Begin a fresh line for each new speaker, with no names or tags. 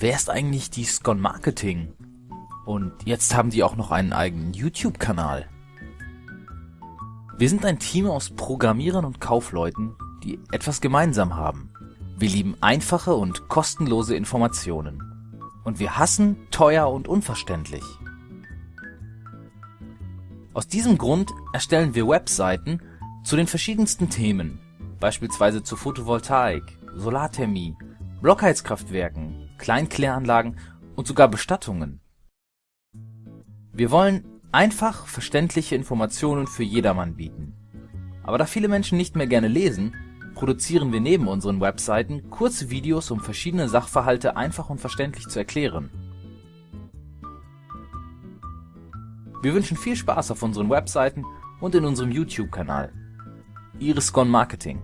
wer ist eigentlich die Scon Marketing? Und jetzt haben die auch noch einen eigenen YouTube-Kanal. Wir sind ein Team aus Programmierern und Kaufleuten, die etwas gemeinsam haben. Wir lieben einfache und kostenlose Informationen. Und wir hassen teuer und unverständlich. Aus diesem Grund erstellen wir Webseiten zu den verschiedensten Themen, beispielsweise zu Photovoltaik, Solarthermie, Blockheizkraftwerken, Kleinkläranlagen und sogar Bestattungen. Wir wollen einfach verständliche Informationen für jedermann bieten. Aber da viele Menschen nicht mehr gerne lesen, produzieren wir neben unseren Webseiten kurze Videos, um verschiedene Sachverhalte einfach und verständlich zu erklären. Wir wünschen viel Spaß auf unseren Webseiten und in unserem YouTube-Kanal. Ihre Scon Marketing